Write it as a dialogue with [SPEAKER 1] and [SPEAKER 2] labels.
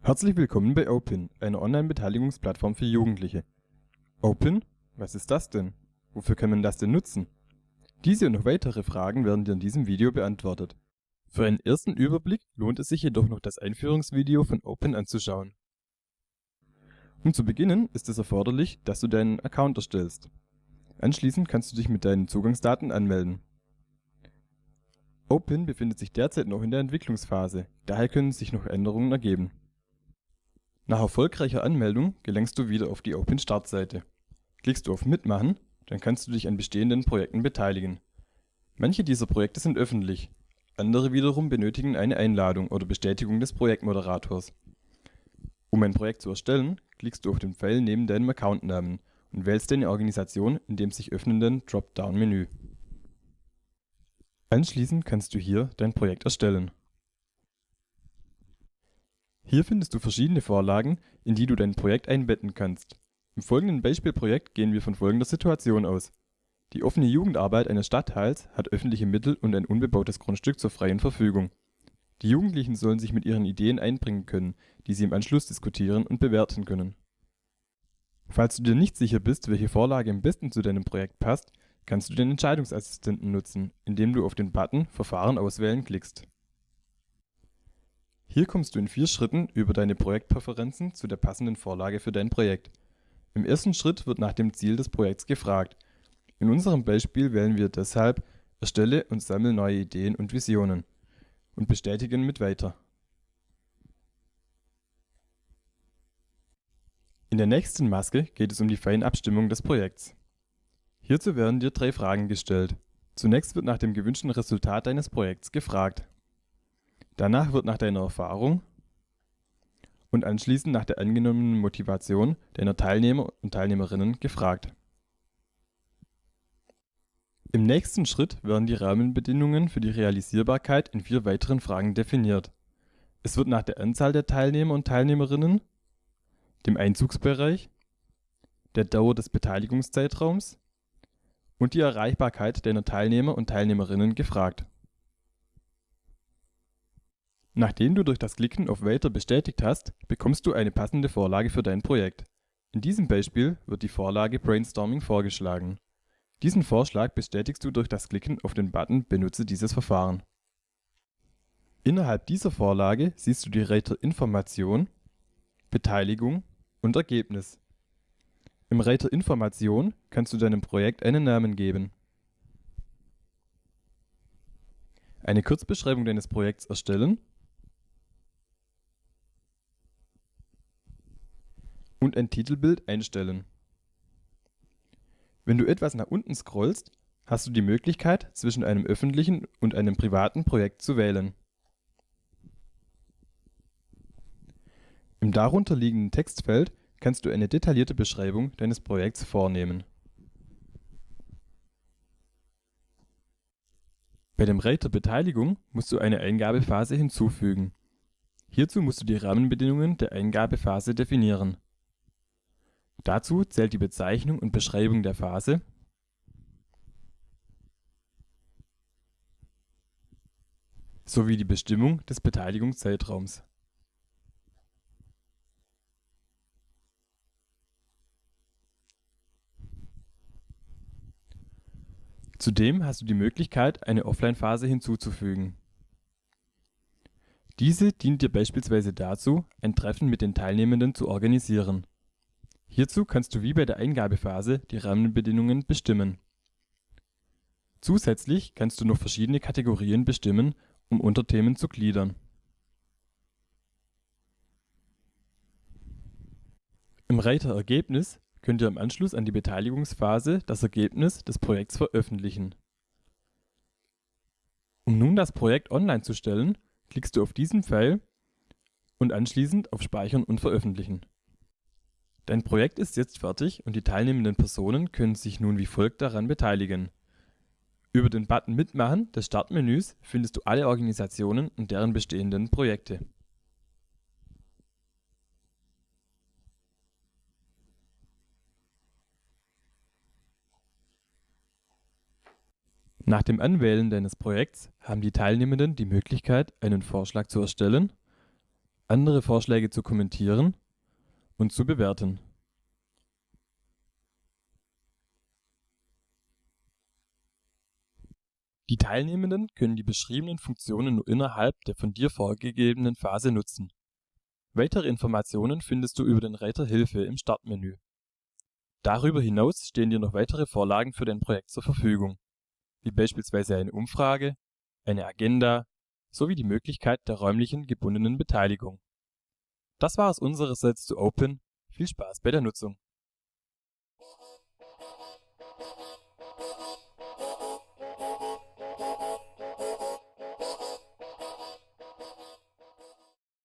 [SPEAKER 1] Herzlich willkommen bei Open, einer Online-Beteiligungsplattform für Jugendliche. Open? Was ist das denn? Wofür kann man das denn nutzen? Diese und noch weitere Fragen werden dir in diesem Video beantwortet. Für einen ersten Überblick lohnt es sich jedoch noch das Einführungsvideo von Open anzuschauen. Um zu beginnen ist es erforderlich, dass du deinen Account erstellst. Anschließend kannst du dich mit deinen Zugangsdaten anmelden. Open befindet sich derzeit noch in der Entwicklungsphase, daher können sich noch Änderungen ergeben. Nach erfolgreicher Anmeldung gelangst du wieder auf die Open-Startseite. Klickst du auf Mitmachen, dann kannst du dich an bestehenden Projekten beteiligen. Manche dieser Projekte sind öffentlich, andere wiederum benötigen eine Einladung oder Bestätigung des Projektmoderators. Um ein Projekt zu erstellen, klickst du auf den Pfeil neben deinem Accountnamen und wählst deine Organisation in dem sich öffnenden Dropdown-Menü. Anschließend kannst du hier dein Projekt erstellen hier findest du verschiedene Vorlagen, in die du dein Projekt einbetten kannst. Im folgenden Beispielprojekt gehen wir von folgender Situation aus. Die offene Jugendarbeit eines Stadtteils hat öffentliche Mittel und ein unbebautes Grundstück zur freien Verfügung. Die Jugendlichen sollen sich mit ihren Ideen einbringen können, die sie im Anschluss diskutieren und bewerten können. Falls du dir nicht sicher bist, welche Vorlage am besten zu deinem Projekt passt, kannst du den Entscheidungsassistenten nutzen, indem du auf den Button Verfahren auswählen klickst hier kommst du in vier Schritten über deine Projektpräferenzen zu der passenden Vorlage für dein Projekt. Im ersten Schritt wird nach dem Ziel des Projekts gefragt. In unserem Beispiel wählen wir deshalb Erstelle und sammle neue Ideen und Visionen und bestätigen mit Weiter. In der nächsten Maske geht es um die Feinabstimmung des Projekts. Hierzu werden dir drei Fragen gestellt. Zunächst wird nach dem gewünschten Resultat deines Projekts gefragt Danach wird nach deiner Erfahrung und anschließend nach der angenommenen Motivation deiner Teilnehmer und Teilnehmerinnen gefragt. Im nächsten Schritt werden die Rahmenbedingungen für die Realisierbarkeit in vier weiteren Fragen definiert. Es wird nach der Anzahl der Teilnehmer und Teilnehmerinnen, dem Einzugsbereich, der Dauer des Beteiligungszeitraums und die Erreichbarkeit deiner Teilnehmer und Teilnehmerinnen gefragt Nachdem du durch das Klicken auf Weiter bestätigt hast, bekommst du eine passende Vorlage für dein Projekt. In diesem Beispiel wird die Vorlage Brainstorming vorgeschlagen. Diesen Vorschlag bestätigst du durch das Klicken auf den Button Benutze dieses Verfahren. Innerhalb dieser Vorlage siehst du die Reiter Information, Beteiligung und Ergebnis. Im Reiter Information kannst du deinem Projekt einen Namen geben. Eine Kurzbeschreibung deines Projekts erstellen und ein Titelbild einstellen. Wenn du etwas nach unten scrollst, hast du die Möglichkeit, zwischen einem öffentlichen und einem privaten Projekt zu wählen. Im darunter liegenden Textfeld kannst du eine detaillierte Beschreibung deines Projekts vornehmen. Bei dem Reiter Beteiligung musst du eine Eingabephase hinzufügen. Hierzu musst du die Rahmenbedingungen der Eingabephase definieren Dazu zählt die Bezeichnung und Beschreibung der Phase sowie die Bestimmung des Beteiligungszeitraums. Zudem hast du die Möglichkeit, eine Offline-Phase hinzuzufügen. Diese dient dir beispielsweise dazu, ein Treffen mit den Teilnehmenden zu organisieren Hierzu kannst du wie bei der Eingabephase die Rahmenbedingungen bestimmen. Zusätzlich kannst du noch verschiedene Kategorien bestimmen, um Unterthemen zu gliedern. Im Reiter Ergebnis könnt ihr im Anschluss an die Beteiligungsphase das Ergebnis des Projekts veröffentlichen. Um nun das Projekt online zu stellen, klickst du auf diesen Pfeil und anschließend auf Speichern und Veröffentlichen Dein Projekt ist jetzt fertig und die teilnehmenden Personen können sich nun wie folgt daran beteiligen: Über den Button Mitmachen des Startmenüs findest du alle Organisationen und deren bestehenden Projekte. Nach dem Anwählen deines Projekts haben die Teilnehmenden die Möglichkeit, einen Vorschlag zu erstellen, andere Vorschläge zu kommentieren und zu bewerten. Die Teilnehmenden können die beschriebenen Funktionen nur innerhalb der von dir vorgegebenen Phase nutzen. Weitere Informationen findest du über den Reiter Hilfe im Startmenü. Darüber hinaus stehen dir noch weitere Vorlagen für dein Projekt zur Verfügung wie beispielsweise eine Umfrage, eine Agenda sowie die Möglichkeit der räumlichen gebundenen Beteiligung. Das war es unsererseits zu Open, viel Spaß bei der Nutzung